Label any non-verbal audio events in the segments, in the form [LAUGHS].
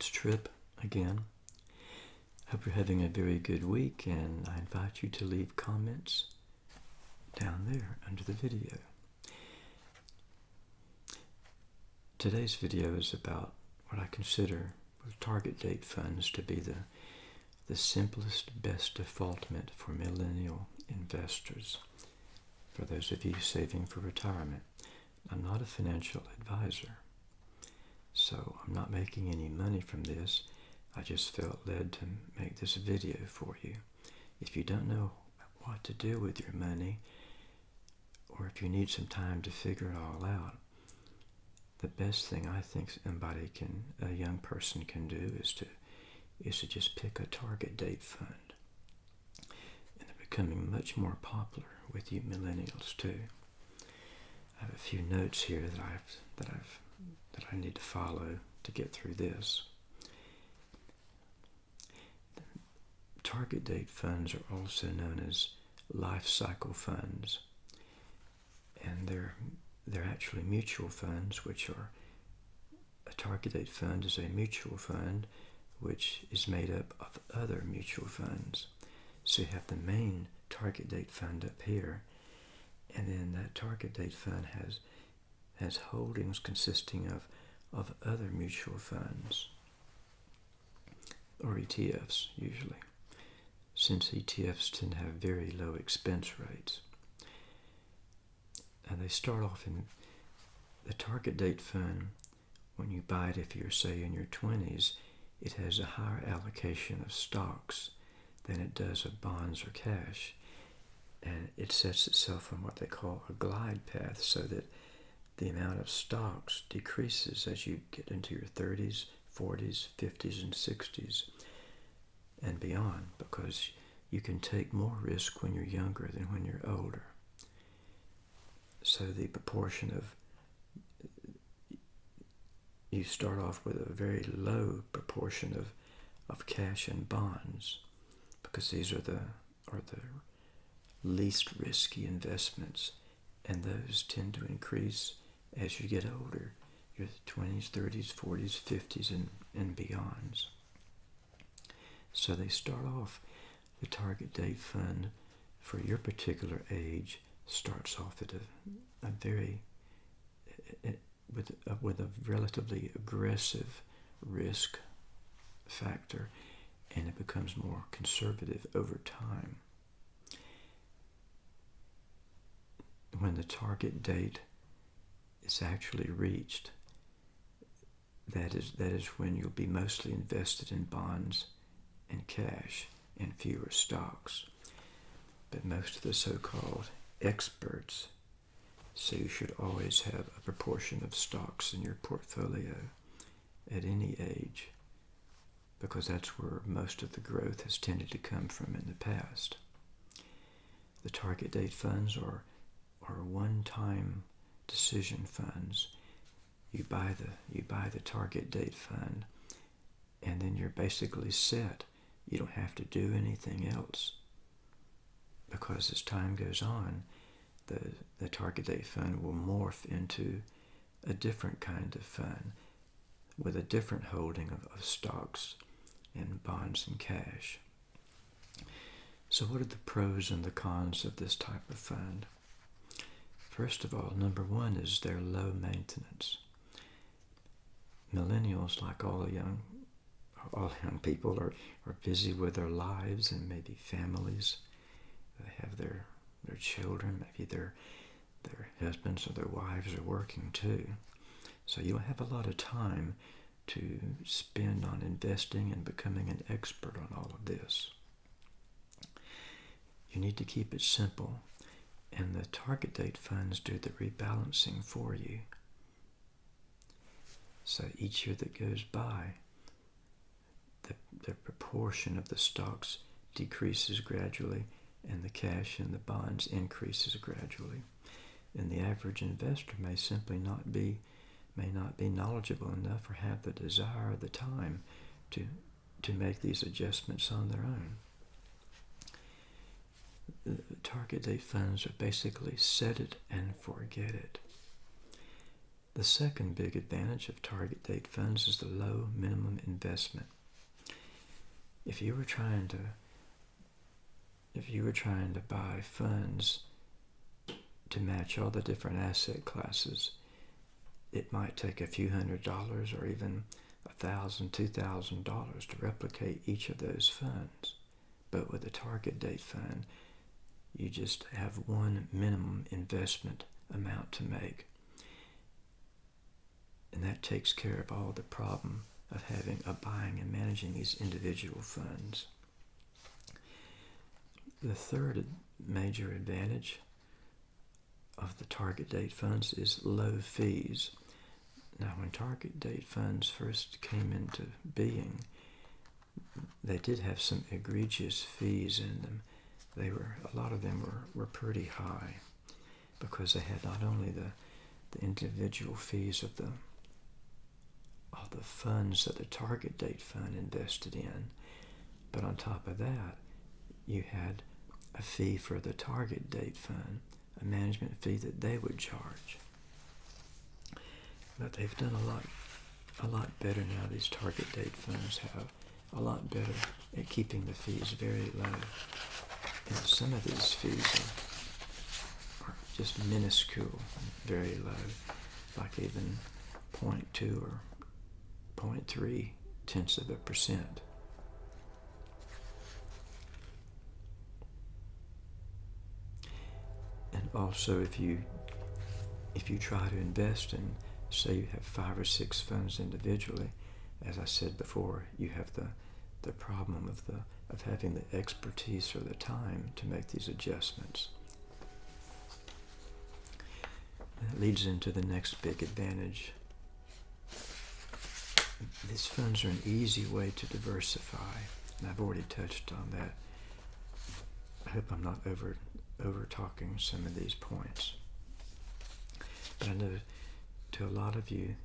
It's Trip again. Hope you're having a very good week, and I invite you to leave comments down there under the video. Today's video is about what I consider target date funds to be the, the simplest, best defaultment for millennial investors. For those of you saving for retirement, I'm not a financial advisor. So I'm not making any money from this. I just felt led to make this video for you. If you don't know what to do with your money, or if you need some time to figure it all out, the best thing I think somebody can, a young person can do is to, is to just pick a target date fund. And they're becoming much more popular with you millennials too. I have a few notes here that I've that I've that I need to follow to get through this. Target date funds are also known as life cycle funds, and they're they're actually mutual funds, which are a target date fund is a mutual fund which is made up of other mutual funds. So you have the main target date fund up here, and then that target date fund has has holdings consisting of, of other mutual funds, or ETFs usually, since ETFs tend to have very low expense rates. And they start off in the target date fund, when you buy it, if you're, say, in your 20s, it has a higher allocation of stocks than it does of bonds or cash. And it sets itself on what they call a glide path so that the amount of stocks decreases as you get into your 30s, 40s, 50s, and 60s and beyond because you can take more risk when you're younger than when you're older. So the proportion of you start off with a very low proportion of, of cash and bonds because these are the are the least risky investments and those tend to increase as you get older, your 20s, 30s, 40s, 50s, and, and beyonds. So they start off, the target date fund for your particular age starts off at a, a very, with, a, with a relatively aggressive risk factor, and it becomes more conservative over time. When the target date is actually reached, that is, that is when you'll be mostly invested in bonds and cash and fewer stocks. But most of the so-called experts say you should always have a proportion of stocks in your portfolio at any age because that's where most of the growth has tended to come from in the past. The target date funds are, are one-time decision funds. You buy the you buy the target date fund and then you're basically set. You don't have to do anything else. Because as time goes on, the, the target date fund will morph into a different kind of fund with a different holding of, of stocks and bonds and cash. So what are the pros and the cons of this type of fund? First of all, number one is their low maintenance. Millennials, like all young, all young people, are, are busy with their lives and maybe families. They have their their children, maybe their their husbands or their wives are working too. So you have a lot of time to spend on investing and becoming an expert on all of this. You need to keep it simple and the target date funds do the rebalancing for you. So each year that goes by, the, the proportion of the stocks decreases gradually and the cash and the bonds increases gradually. And the average investor may simply not be may not be knowledgeable enough or have the desire or the time to to make these adjustments on their own target date funds are basically set it and forget it. The second big advantage of target date funds is the low minimum investment. If you were trying to if you were trying to buy funds to match all the different asset classes, it might take a few hundred dollars or even a thousand, two thousand dollars to replicate each of those funds. But with a target date fund, you just have one minimum investment amount to make. And that takes care of all the problem of having of buying and managing these individual funds. The third major advantage of the target date funds is low fees. Now, when target date funds first came into being, they did have some egregious fees in them. They were a lot of them were, were pretty high because they had not only the the individual fees of the of the funds that the target date fund invested in, but on top of that, you had a fee for the target date fund, a management fee that they would charge. But they've done a lot a lot better now. These target date funds have a lot better at keeping the fees very low. And some of these fees are, are just minuscule, very low, like even 0.2 or 0.3 tenths of a percent. And also if you if you try to invest in say you have five or six funds individually, as I said before, you have the, the problem of, the, of having the expertise or the time to make these adjustments. That leads into the next big advantage. These funds are an easy way to diversify, and I've already touched on that. I hope I'm not over over talking some of these points. But I know to a lot of you,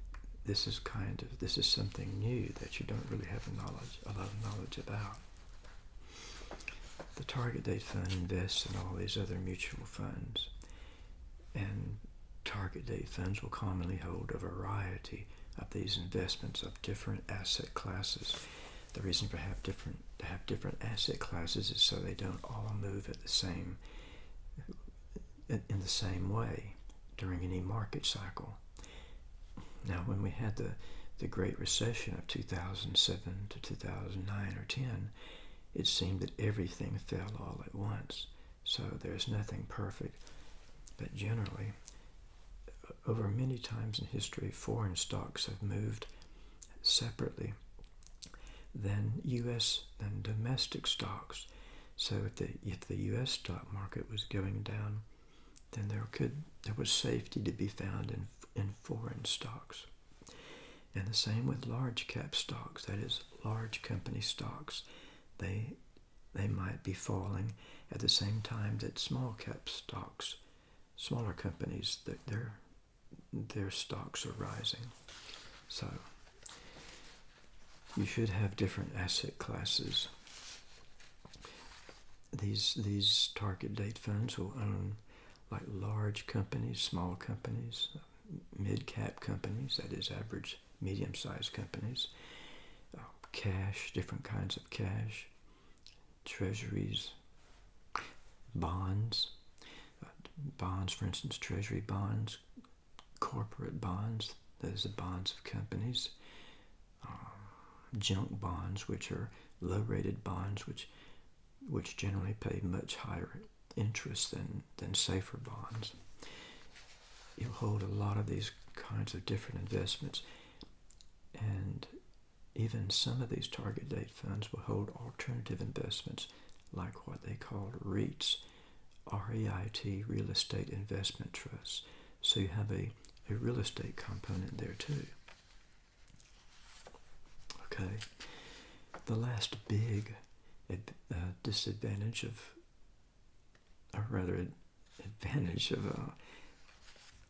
this is kind of this is something new that you don't really have a knowledge a lot of knowledge about. The target date fund invests in all these other mutual funds, and target date funds will commonly hold a variety of these investments of different asset classes. The reason for have different to have different asset classes is so they don't all move at the same in the same way during any market cycle. Now, when we had the, the Great Recession of 2007 to 2009 or 10, it seemed that everything fell all at once. So there's nothing perfect. But generally, uh, over many times in history, foreign stocks have moved separately than U.S. than domestic stocks. So if the if the U.S. stock market was going down, then there could there was safety to be found in in foreign stocks. And the same with large cap stocks, that is large company stocks. They they might be falling at the same time that small cap stocks, smaller companies, that their their stocks are rising. So you should have different asset classes. These these target date funds will own like large companies, small companies, mid-cap companies, that is average medium-sized companies, uh, cash, different kinds of cash, treasuries, bonds, uh, bonds, for instance, treasury bonds, corporate bonds, those are bonds of companies, uh, junk bonds, which are low-rated bonds, which which generally pay much higher interest than, than safer bonds you'll hold a lot of these kinds of different investments. And even some of these target date funds will hold alternative investments like what they call REITs, R-E-I-T, Real Estate Investment Trusts. So you have a, a real estate component there too. Okay. The last big uh, disadvantage of, or rather advantage of uh,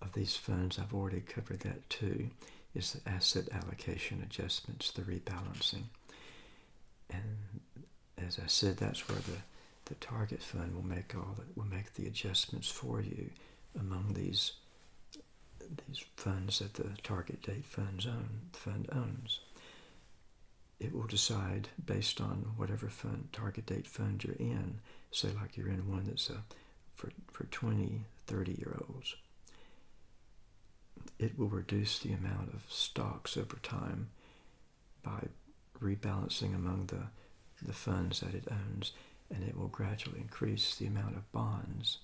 of these funds, I've already covered that too, is the asset allocation adjustments, the rebalancing. And as I said, that's where the, the target fund will make all the, will make the adjustments for you among these these funds that the target date funds own, fund owns. It will decide based on whatever fund target date fund you're in. Say like you're in one that's a, for, for 20, 30 year olds. It will reduce the amount of stocks over time by rebalancing among the, the funds that it owns and it will gradually increase the amount of bonds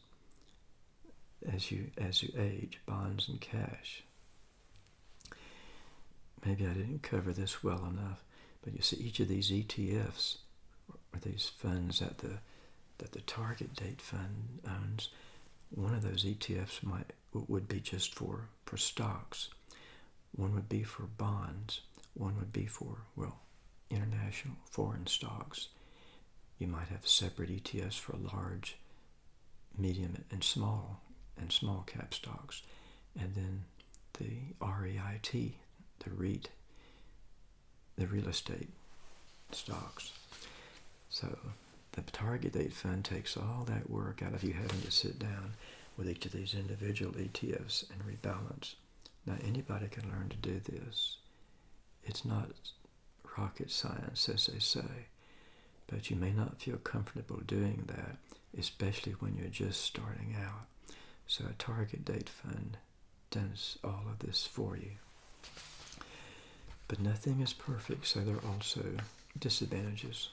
as you as you age, bonds and cash. Maybe I didn't cover this well enough, but you see each of these ETFs or these funds that the that the target date fund owns, one of those ETFs might would be just for for stocks. One would be for bonds. One would be for well, international foreign stocks. You might have separate ETFs for large, medium, and small and small cap stocks, and then the REIT, the REIT, the real estate stocks. So the target date fund takes all that work out of you having to sit down with each of these individual ETFs and rebalance. Now anybody can learn to do this. It's not rocket science, as they say, but you may not feel comfortable doing that, especially when you're just starting out. So a target date fund does all of this for you. But nothing is perfect, so there are also disadvantages.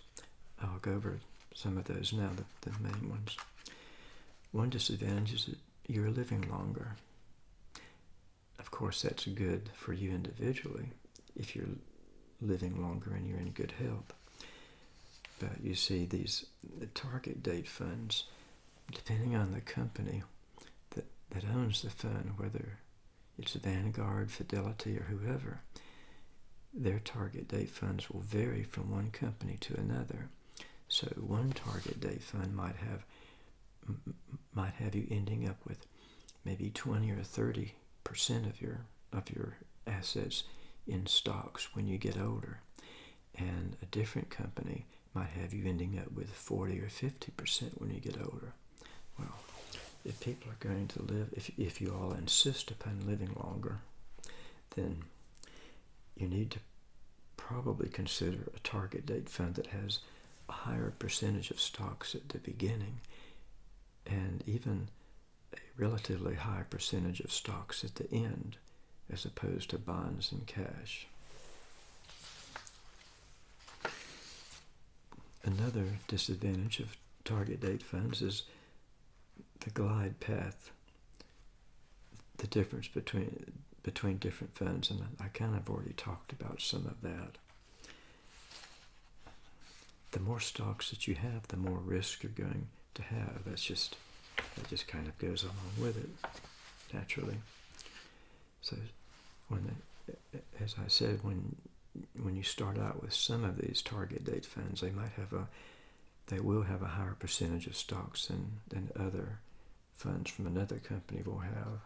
I'll go over some of those now, the, the main ones. One disadvantage is that you're living longer. Of course, that's good for you individually if you're living longer and you're in good health. But you see, these the target date funds, depending on the company, that owns the fund, whether it's Vanguard, Fidelity, or whoever, their target date funds will vary from one company to another. So one target date fund might have might have you ending up with maybe 20 or 30 percent of your of your assets in stocks when you get older, and a different company might have you ending up with 40 or 50 percent when you get older. Well, if people are going to live, if, if you all insist upon living longer, then you need to probably consider a target date fund that has higher percentage of stocks at the beginning and even a relatively high percentage of stocks at the end as opposed to bonds and cash. Another disadvantage of target date funds is the glide path, the difference between between different funds, and I kind of already talked about some of that. The more stocks that you have, the more risk you're going to have. That's just that just kind of goes along with it naturally. So when, as I said, when when you start out with some of these target date funds, they might have a they will have a higher percentage of stocks than, than other funds from another company will have.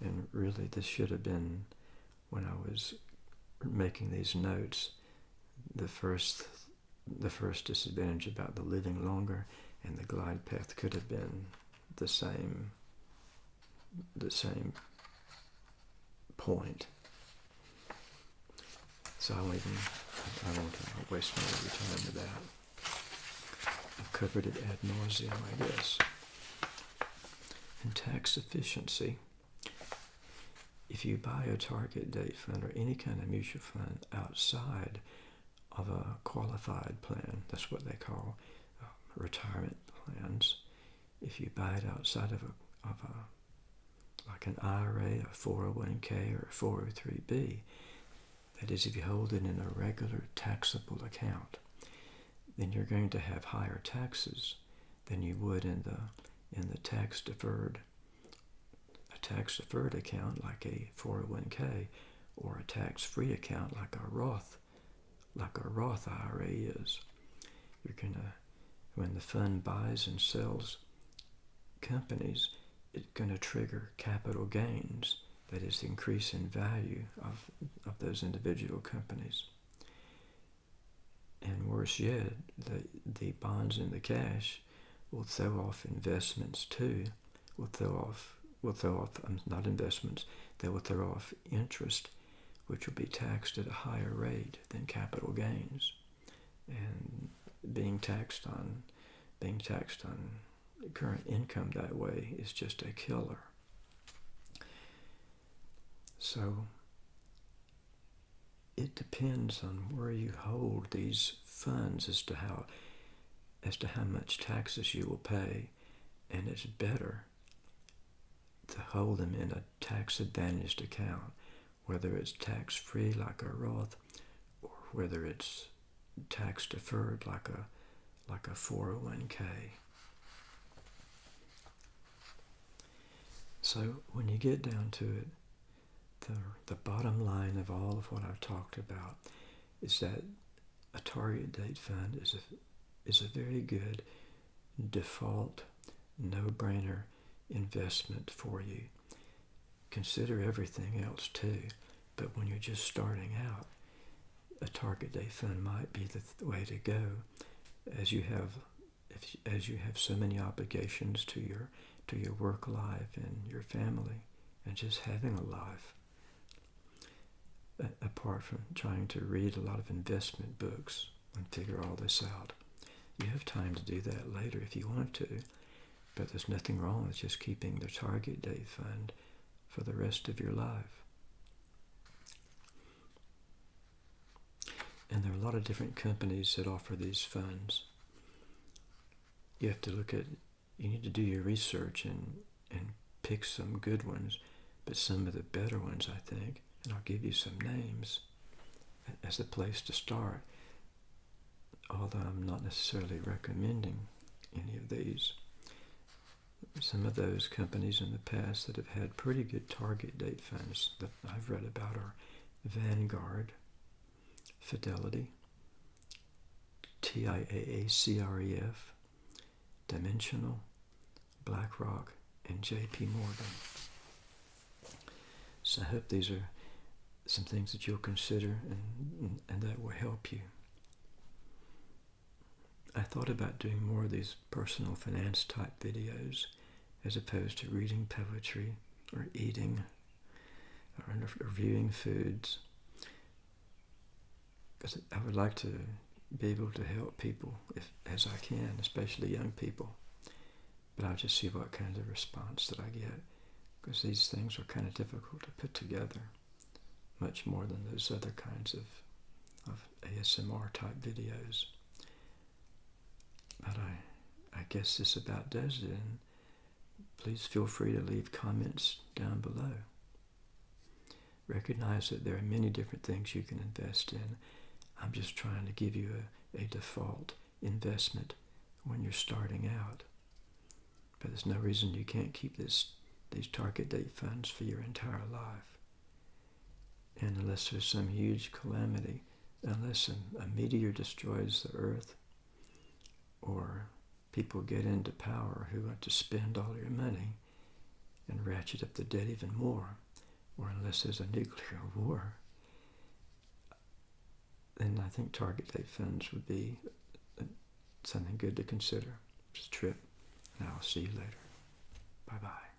And really, this should have been when I was making these notes. The first, the first disadvantage about the living longer and the glide path could have been the same, the same point. So I won't even, I won't waste more time with that. I've covered it ad nauseum, I guess and tax efficiency. If you buy a target date fund or any kind of mutual fund outside of a qualified plan, that's what they call uh, retirement plans. If you buy it outside of a, of a like an IRA, a 401k, or a 403b, that is, if you hold it in a regular taxable account, then you're going to have higher taxes than you would in the in the tax deferred a tax deferred account like a 401k or a tax free account like a Roth like a Roth IRA is. You're gonna when the fund buys and sells companies, it's gonna trigger capital gains. That is the increase in value of, of those individual companies. And worse yet, the, the bonds and the cash will throw off investments too, will throw off will throw off, um, not investments, they will throw off interest, which will be taxed at a higher rate than capital gains. And being taxed on, being taxed on current income that way is just a killer. So it depends on where you hold these funds as to how as to how much taxes you will pay and it's better to hold them in a tax advantaged account whether it's tax free like a Roth or whether it's tax deferred like a like a 401k so when you get down to it the, the bottom line of all of what I've talked about is that a target date fund is a, is a very good default, no-brainer investment for you. Consider everything else too, but when you're just starting out, a target date fund might be the way to go as you have if, as you have so many obligations to your to your work life and your family and just having a life apart from trying to read a lot of investment books and figure all this out. You have time to do that later if you want to, but there's nothing wrong with just keeping the target date fund for the rest of your life. And there are a lot of different companies that offer these funds. You have to look at, you need to do your research and, and pick some good ones, but some of the better ones, I think, and I'll give you some names as a place to start, although I'm not necessarily recommending any of these. Some of those companies in the past that have had pretty good target date funds that I've read about are Vanguard, Fidelity, TIAA-CREF, Dimensional, BlackRock, and JP Morgan. So I hope these are some things that you'll consider and, and that will help you. I thought about doing more of these personal finance type videos as opposed to reading poetry or eating or reviewing foods. Because I would like to be able to help people if, as I can, especially young people. But I'll just see what kind of response that I get because these things are kind of difficult to put together much more than those other kinds of, of ASMR type videos. But I, I guess this about does it. And please feel free to leave comments down below. Recognize that there are many different things you can invest in. I'm just trying to give you a, a default investment when you're starting out. But there's no reason you can't keep this these target date funds for your entire life. And unless there's some huge calamity, unless a, a meteor destroys the earth, or people get into power who want to spend all your money and ratchet up the debt even more, or unless there's a nuclear [LAUGHS] war, then I think target date funds would be uh, something good to consider. Just a trip, and I'll see you later. Bye-bye.